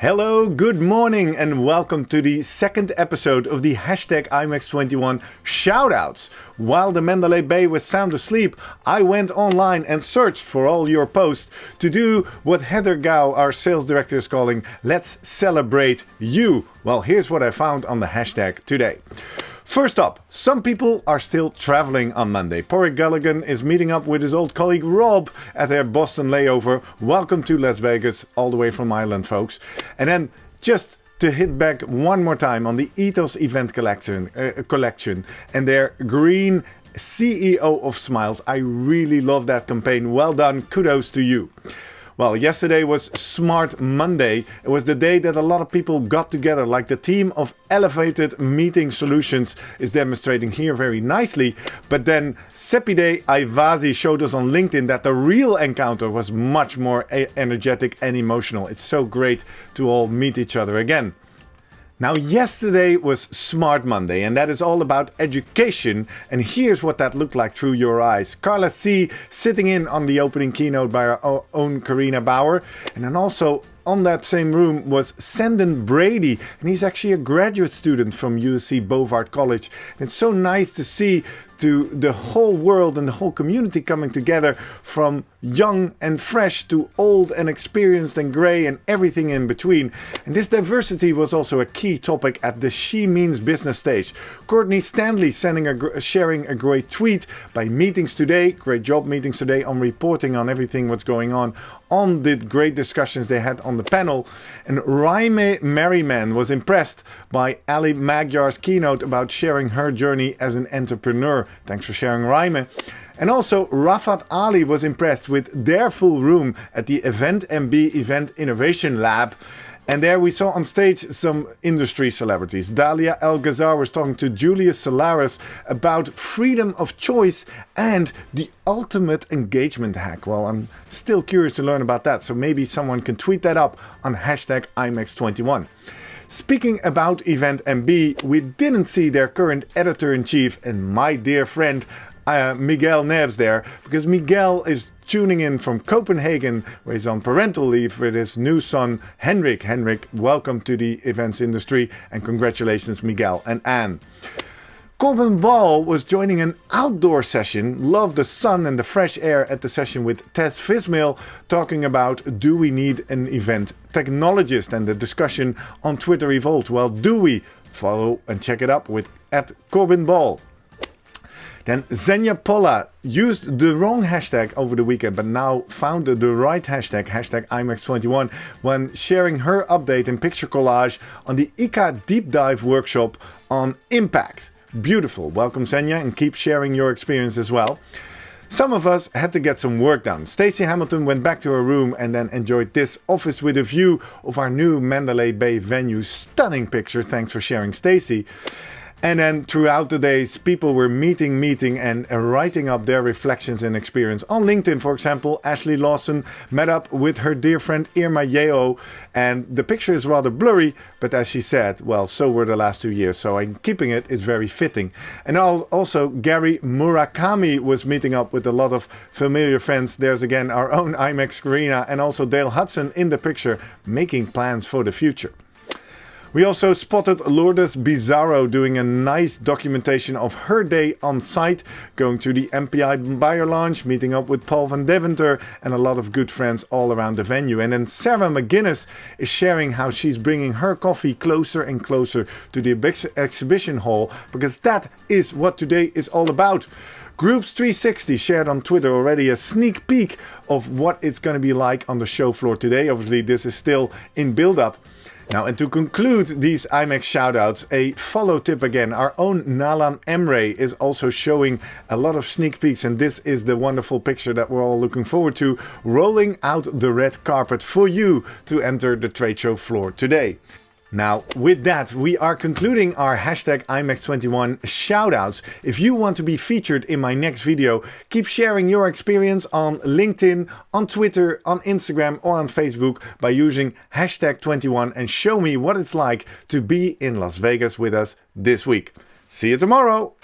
Hello, good morning, and welcome to the second episode of the hashtag IMEX21 shoutouts. While the Mandalay Bay was sound asleep, I went online and searched for all your posts to do what Heather Gao, our sales director, is calling Let's Celebrate You. Well, here's what I found on the hashtag today. First up, some people are still traveling on Monday. Porrick Gulligan is meeting up with his old colleague Rob at their Boston layover. Welcome to Las Vegas, all the way from Ireland, folks. And then just to hit back one more time on the Ethos event collection, uh, collection and their green CEO of Smiles. I really love that campaign. Well done. Kudos to you. Well, yesterday was Smart Monday. It was the day that a lot of people got together, like the team of Elevated Meeting Solutions is demonstrating here very nicely. But then Sepide Aivazi showed us on LinkedIn that the real encounter was much more energetic and emotional. It's so great to all meet each other again. Now, yesterday was Smart Monday, and that is all about education. And here's what that looked like through your eyes. Carla C sitting in on the opening keynote by our own Carina Bauer, and then also on that same room was Sandon Brady, and he's actually a graduate student from USC Bovard College. And it's so nice to see to the whole world and the whole community coming together from young and fresh to old and experienced and grey and everything in between. And this diversity was also a key topic at the She Means Business stage. Courtney Stanley sending a, sharing a great tweet by meetings today, great job meetings today on reporting on everything what's going on on the great discussions they had on the panel. And Raime Merriman was impressed by Ali Magyar's keynote about sharing her journey as an entrepreneur. Thanks for sharing, Raime. And also, Rafat Ali was impressed with their full room at the Event MB Event Innovation Lab. And there we saw on stage some industry celebrities. Dahlia El Gazzar was talking to Julius Solaris about freedom of choice and the ultimate engagement hack. Well, I'm still curious to learn about that, so maybe someone can tweet that up on hashtag IMEX21. Speaking about Event MB, we didn't see their current editor-in-chief and my dear friend uh, Miguel Neves there, because Miguel is tuning in from Copenhagen, where he's on parental leave with his new son, Henrik. Henrik, welcome to the events industry and congratulations, Miguel and Anne. Corbin Ball was joining an outdoor session, loved the sun and the fresh air at the session with Tess Fismail, talking about do we need an event technologist and the discussion on Twitter evolved. Well, do we? Follow and check it up with at Corbin Ball. Then Xenia Pola used the wrong hashtag over the weekend, but now found the right hashtag, hashtag IMEX21, when sharing her update in picture collage on the ICA Deep Dive workshop on Impact. Beautiful. Welcome Senya and keep sharing your experience as well. Some of us had to get some work done. Stacey Hamilton went back to her room and then enjoyed this office with a view of our new Mandalay Bay venue. Stunning picture. Thanks for sharing, Stacey. And then throughout the days, people were meeting, meeting, and writing up their reflections and experience. On LinkedIn, for example, Ashley Lawson met up with her dear friend Irma Yeo, and the picture is rather blurry, but as she said, well, so were the last two years, so I'm keeping it, it's very fitting. And also, Gary Murakami was meeting up with a lot of familiar friends. There's again our own IMEX Carina and also Dale Hudson in the picture, making plans for the future. We also spotted Lourdes Bizarro doing a nice documentation of her day on site, going to the MPI buyer launch, meeting up with Paul van Deventer and a lot of good friends all around the venue. And then Sarah McGuinness is sharing how she's bringing her coffee closer and closer to the exhibition hall, because that is what today is all about. Groups 360 shared on Twitter already a sneak peek of what it's going to be like on the show floor today. Obviously, this is still in build up. Now, and to conclude these IMEX shoutouts, a follow tip again. Our own Nalan Emre is also showing a lot of sneak peeks, and this is the wonderful picture that we're all looking forward to, rolling out the red carpet for you to enter the trade show floor today. Now, with that, we are concluding our hashtag IMEX21 shoutouts. If you want to be featured in my next video, keep sharing your experience on LinkedIn, on Twitter, on Instagram, or on Facebook by using hashtag 21 and show me what it's like to be in Las Vegas with us this week. See you tomorrow!